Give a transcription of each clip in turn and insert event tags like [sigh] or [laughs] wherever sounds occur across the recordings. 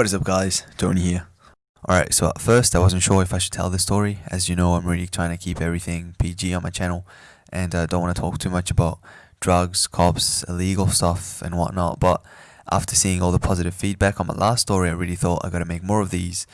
What is up guys, Tony here. Alright, so at first I wasn't sure if I should tell this story. As you know, I'm really trying to keep everything PG on my channel and I don't want to talk too much about drugs, cops, illegal stuff and whatnot. But after seeing all the positive feedback on my last story, I really thought I gotta make more of these.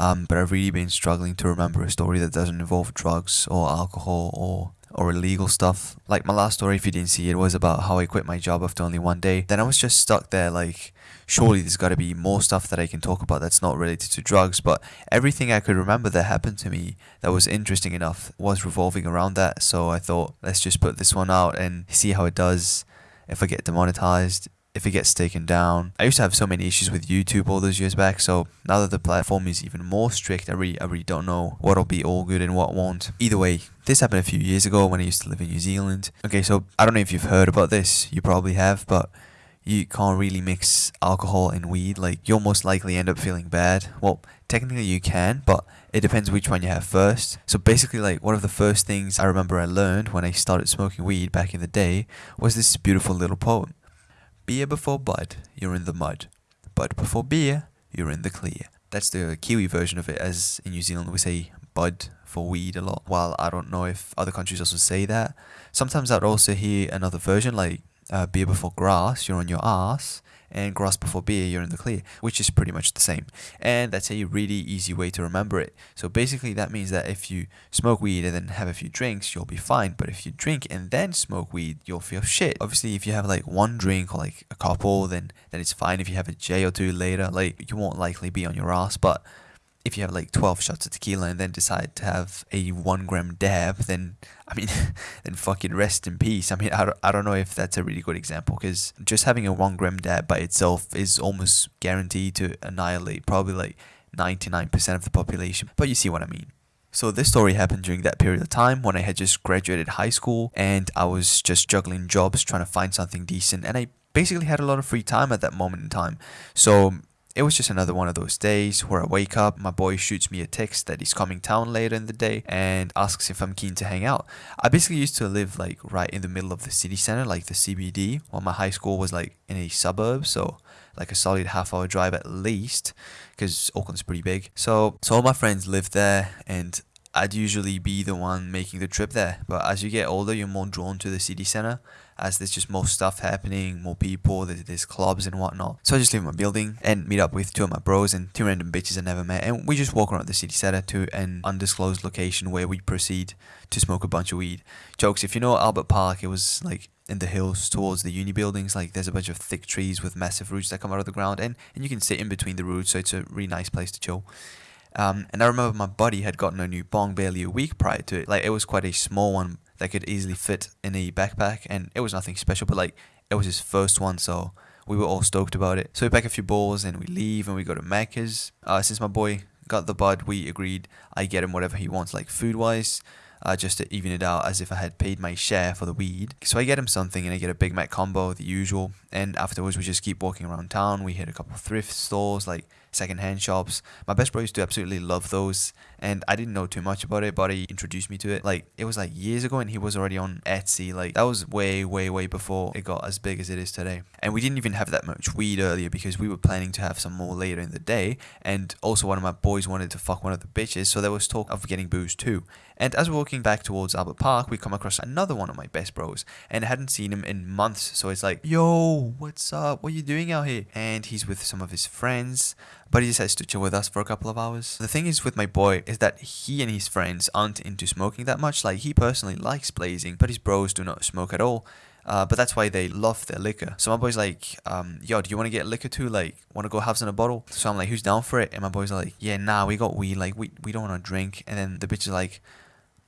Um, but I've really been struggling to remember a story that doesn't involve drugs or alcohol or or illegal stuff. Like my last story, if you didn't see it, was about how I quit my job after only one day. Then I was just stuck there like, surely there's got to be more stuff that I can talk about that's not related to drugs. But everything I could remember that happened to me that was interesting enough was revolving around that. So I thought, let's just put this one out and see how it does. If I get demonetized, if it gets taken down. I used to have so many issues with YouTube all those years back, so now that the platform is even more strict, I really, I really don't know what'll be all good and what won't. Either way, this happened a few years ago when I used to live in New Zealand. Okay, so I don't know if you've heard about this, you probably have, but you can't really mix alcohol and weed. Like, you'll most likely end up feeling bad. Well, technically you can, but it depends which one you have first. So basically, like, one of the first things I remember I learned when I started smoking weed back in the day was this beautiful little poem. Beer before bud, you're in the mud. Bud before beer, you're in the clear. That's the Kiwi version of it, as in New Zealand we say bud for weed a lot. While I don't know if other countries also say that. Sometimes I'd also hear another version like uh, beer before grass, you're on your ass and grass before beer, you're in the clear, which is pretty much the same. And that's a really easy way to remember it. So basically, that means that if you smoke weed and then have a few drinks, you'll be fine. But if you drink and then smoke weed, you'll feel shit. Obviously, if you have like one drink or like a couple, then then it's fine. If you have a J or two later, like you won't likely be on your ass. But if you have like 12 shots of tequila and then decide to have a one gram dab, then I mean, [laughs] then fucking rest in peace. I mean, I don't, I don't know if that's a really good example because just having a one gram dab by itself is almost guaranteed to annihilate probably like 99% of the population. But you see what I mean. So this story happened during that period of time when I had just graduated high school and I was just juggling jobs trying to find something decent and I basically had a lot of free time at that moment in time. So it was just another one of those days where I wake up, my boy shoots me a text that he's coming town later in the day and asks if I'm keen to hang out. I basically used to live like right in the middle of the city center, like the CBD, while my high school was like in a suburb, so like a solid half hour drive at least, because Auckland's pretty big. So, so all my friends lived there and I'd usually be the one making the trip there. But as you get older, you're more drawn to the city center as there's just more stuff happening, more people, there's, clubs and whatnot. So I just leave my building and meet up with two of my bros and two random bitches I never met. And we just walk around the city center to an undisclosed location where we proceed to smoke a bunch of weed. Jokes, if you know Albert Park, it was like in the hills towards the uni buildings. Like there's a bunch of thick trees with massive roots that come out of the ground and, and you can sit in between the roots. So it's a really nice place to chill. Um, and I remember my buddy had gotten a new bong barely a week prior to it. Like it was quite a small one that could easily fit in a backpack, and it was nothing special, but like it was his first one, so we were all stoked about it. So we pack a few balls and we leave and we go to Macca's. Uh, since my boy got the bud, we agreed I get him whatever he wants, like food wise. Uh, just to even it out as if I had paid my share for the weed. So I get him something and I get a Big Mac combo, the usual. And afterwards, we just keep walking around town. We hit a couple thrift stores, like secondhand shops. My best bro used to absolutely love those, and I didn't know too much about it, but he introduced me to it. Like it was like years ago, and he was already on Etsy. Like that was way, way, way before it got as big as it is today. And we didn't even have that much weed earlier because we were planning to have some more later in the day. And also, one of my boys wanted to fuck one of the bitches, so there was talk of getting booze too. And as we're walking back towards Albert Park, we come across another one of my best bros, and I hadn't seen him in months. So it's like, yo, what's up? What are you doing out here? And he's with some of his friends but he decides to chill with us for a couple of hours. The thing is with my boy is that he and his friends aren't into smoking that much. Like he personally likes blazing, but his bros do not smoke at all. Uh, but that's why they love their liquor. So my boy's like, um, yo, do you want to get liquor too? Like, want to go have some in a bottle? So I'm like, who's down for it? And my boy's like, yeah, nah, we got weed. Like, we, we don't want to drink. And then the bitch is like,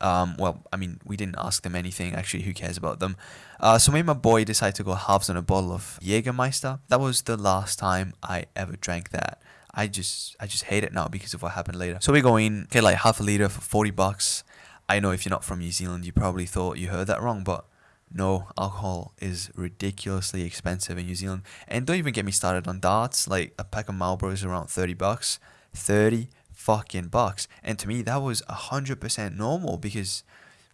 um, well, I mean, we didn't ask them anything. Actually, who cares about them? Uh, so me and my boy decided to go halves on a bottle of Jägermeister. That was the last time I ever drank that. I just I just hate it now because of what happened later. So we go in, get like half a liter for 40 bucks. I know if you're not from New Zealand, you probably thought you heard that wrong, but no, alcohol is ridiculously expensive in New Zealand. And don't even get me started on darts. Like a pack of Marlboros is around 30 bucks. 30 fucking bucks. And to me, that was 100% normal because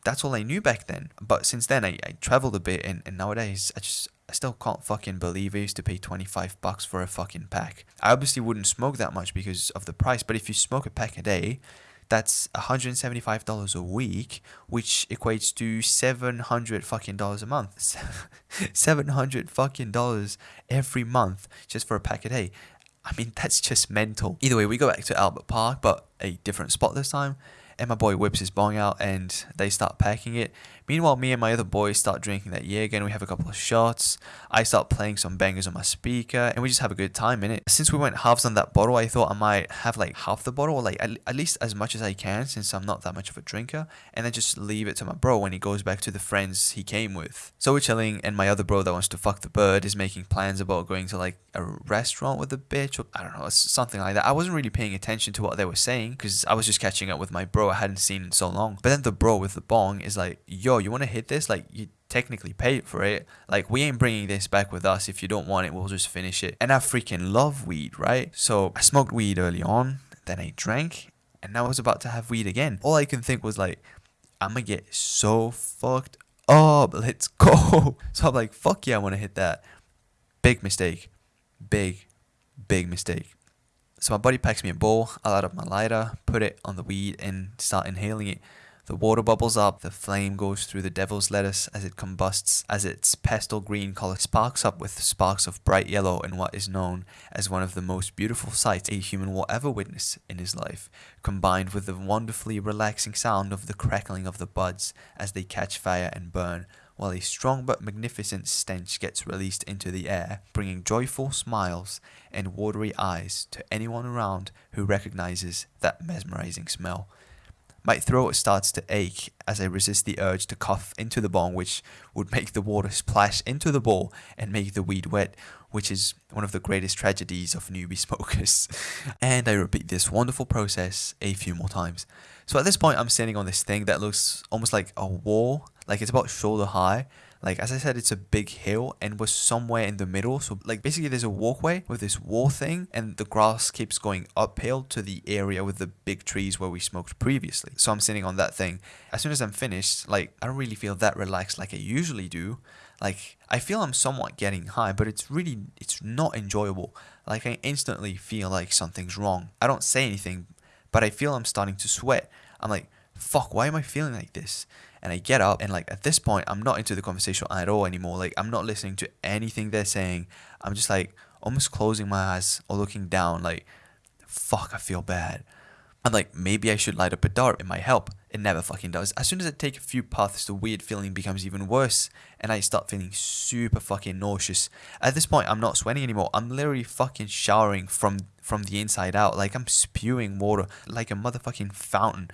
that's all I knew back then. But since then, I, I traveled a bit and, and nowadays, I just I still can't fucking believe I used to pay 25 bucks for a fucking pack. I obviously wouldn't smoke that much because of the price, but if you smoke a pack a day, that's $175 a week, which equates to 700 fucking dollars a month. [laughs] 700 fucking dollars every month just for a pack a day. I mean, that's just mental. Either way, we go back to Albert Park, but a different spot this time and my boy whips his bong out and they start packing it. Meanwhile, me and my other boys start drinking that Jäger again. We have a couple of shots. I start playing some bangers on my speaker and we just have a good time in it. Since we went halves on that bottle, I thought I might have like half the bottle or like at, at least as much as I can since I'm not that much of a drinker and then just leave it to my bro when he goes back to the friends he came with. So we're chilling and my other bro that wants to fuck the bird is making plans about going to like a restaurant with a bitch or I don't know, something like that. I wasn't really paying attention to what they were saying because I was just catching up with my bro I hadn't seen in so long. But then the bro with the bong is like, yo, you want to hit this? Like, you technically paid for it. Like, we ain't bringing this back with us. If you don't want it, we'll just finish it. And I freaking love weed, right? So I smoked weed early on, then I drank, and now I was about to have weed again. All I can think was like, I'm gonna get so fucked up. [laughs] Let's go. [laughs] So I'm like, fuck yeah, I want to hit that. Big mistake. Big, big mistake. So my buddy packs me a bowl, I light up my lighter, put it on the weed and start inhaling it. The water bubbles up, the flame goes through the devil's lettuce as it combusts, as its pastel green color sparks up with sparks of bright yellow in what is known as one of the most beautiful sights a human will ever witness in his life, combined with the wonderfully relaxing sound of the crackling of the buds as they catch fire and burn, while a strong but magnificent stench gets released into the air, bringing joyful smiles and watery eyes to anyone around who recognizes that mesmerizing smell. My throat starts to ache as I resist the urge to cough into the bong, which would make the water splash into the bowl and make the weed wet, which is one of the greatest tragedies of newbie smokers. [laughs] and I repeat this wonderful process a few more times. So at this point, I'm standing on this thing that looks almost like a wall like it's about shoulder high. Like as I said, it's a big hill and we're somewhere in the middle. So like basically there's a walkway with this wall thing and the grass keeps going uphill to the area with the big trees where we smoked previously. So I'm sitting on that thing. As soon as I'm finished, like I don't really feel that relaxed like I usually do. Like I feel I'm somewhat getting high, but it's really it's not enjoyable. Like I instantly feel like something's wrong. I don't say anything, but I feel I'm starting to sweat. I'm like, fuck, why am I feeling like this? And I get up and like at this point I'm not into the conversation at all anymore. Like I'm not listening to anything they're saying. I'm just like almost closing my eyes or looking down like fuck I feel bad. I'm like maybe I should light up a dart, it might help. It never fucking does. As soon as I take a few puffs, the weird feeling becomes even worse and I start feeling super fucking nauseous. At this point I'm not sweating anymore. I'm literally fucking showering from from the inside out. Like I'm spewing water like a motherfucking fountain.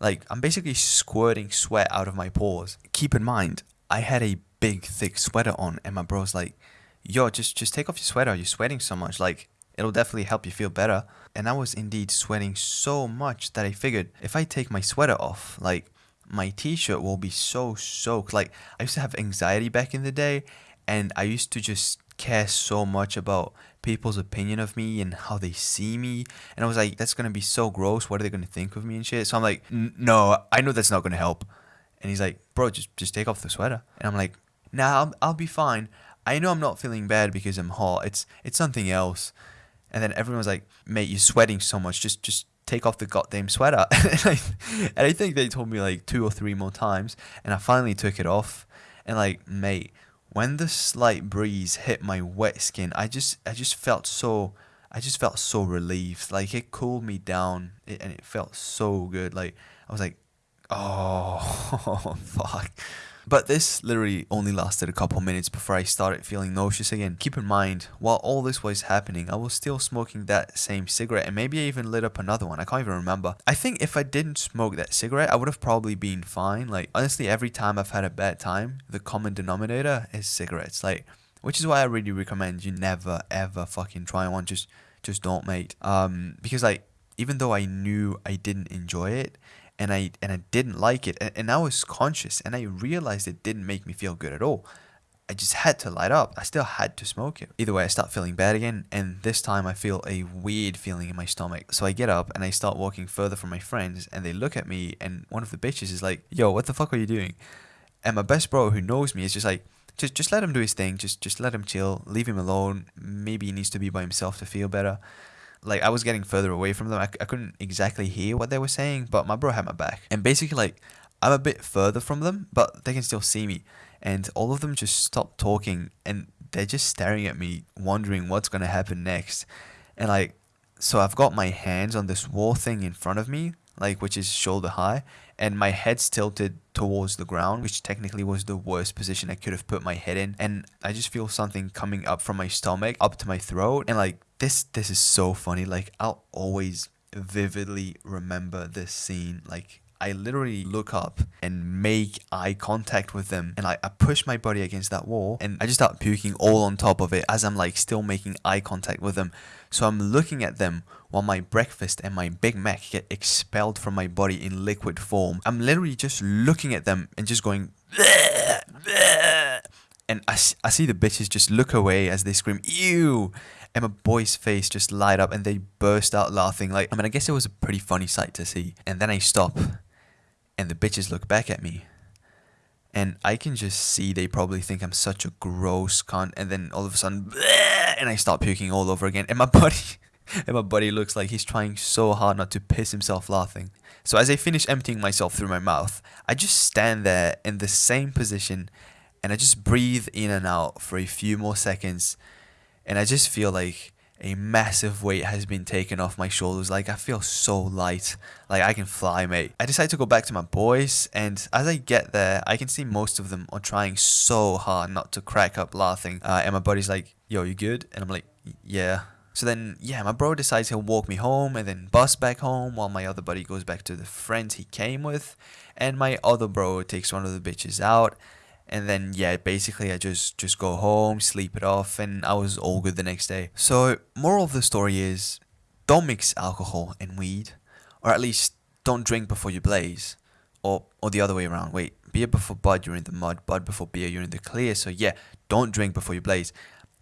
Like, I'm basically squirting sweat out of my pores. Keep in mind, I had a big, thick sweater on, and my bro's like, yo, just, just take off your sweater. You're sweating so much. Like, it'll definitely help you feel better. And I was indeed sweating so much that I figured if I take my sweater off, like, my t-shirt will be so soaked. Like, I used to have anxiety back in the day, and I used to just care so much about people's opinion of me and how they see me. And I was like, that's gonna be so gross. What are they gonna think of me and shit? So I'm like, no, I know that's not gonna help. And he's like, bro, just just take off the sweater. And I'm like, nah, I'll, I'll be fine. I know I'm not feeling bad because I'm hot. It's it's something else. And then everyone was like, mate, you're sweating so much. Just just take off the goddamn sweater. [laughs] and, I, and I think they told me like two or three more times. And I finally took it off. And like, mate, when the slight breeze hit my wet skin, I just I just felt so I just felt so relieved. Like it cooled me down and it felt so good. Like I was like, [laughs] oh fuck. But this literally only lasted a couple minutes before I started feeling nauseous again. Keep in mind, while all this was happening, I was still smoking that same cigarette and maybe I even lit up another one. I can't even remember. I think if I didn't smoke that cigarette, I would have probably been fine. Like, honestly, every time I've had a bad time, the common denominator is cigarettes. Like, which is why I really recommend you never ever fucking try one. Just, just don't, mate. Um, because like, even though I knew I didn't enjoy it, and I and I didn't like it and, and I was conscious and I realized it didn't make me feel good at all. I just had to light up. I still had to smoke it. Either way, I start feeling bad again, and this time I feel a weird feeling in my stomach. So I get up and I start walking further from my friends, and they look at me, and one of the bitches is like, Yo, what the fuck are you doing? And my best bro who knows me is just like, just just let him do his thing. Just just let him chill. Leave him alone. Maybe he needs to be by himself to feel better. Like I was getting further away from them. I, I couldn't exactly hear what they were saying, but my bro had my back. And basically, like I'm a bit further from them, but they can still see me. And all of them just stopped talking, and they're just staring at me, wondering what's gonna happen next. And like, so I've got my hands on this wall thing in front of me, like which is shoulder high, and my head's tilted towards the ground, which technically was the worst position I could have put my head in. And I just feel something coming up from my stomach up to my throat. And like this this is so funny. Like I'll always vividly remember this scene. Like I literally look up and make eye contact with them and like I push my body against that wall and I just start puking all on top of it as I'm like still making eye contact with them. So I'm looking at them while my breakfast and my Big Mac get expelled from my body in liquid form. I'm literally just looking at them and just going and I, I see the bitches just look away as they scream ew and my boy's face just light up and they burst out laughing like I mean I guess it was a pretty funny sight to see and then I stop and the bitches look back at me. And I can just see they probably think I'm such a gross cunt and then all of a sudden bleh, and I start puking all over again. And my [laughs] buddy and my buddy looks like he's trying so hard not to piss himself laughing. So as I finish emptying myself through my mouth, I just stand there in the same position and I just breathe in and out for a few more seconds. And I just feel like a massive weight has been taken off my shoulders. Like I feel so light. Like I can fly, mate. I decide to go back to my boys, and as I get there, I can see most of them are trying so hard not to crack up laughing. Uh, and my buddy's like, "Yo, you good?" And I'm like, "Yeah." So then, yeah, my bro decides he'll walk me home and then bus back home while my other buddy goes back to the friends he came with. And my other bro takes one of the bitches out and then yeah basically i just just go home sleep it off and i was all good the next day. So moral of the story is don't mix alcohol and weed or at least don't drink before you blaze or or the other way around. Wait beer before bud you're in the mud bud before beer you're in the clear. So yeah don't drink before you blaze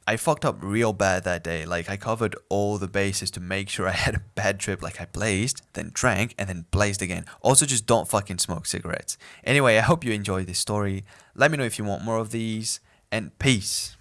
I fucked up real bad that day. Like I covered all the bases to make sure [laughs] I had a bad trip. Like I blazed, then drank, and then blazed again. Also, just don't fucking smoke cigarettes. Anyway, I hope you enjoyed this story. Let me know if you want more of these, and peace.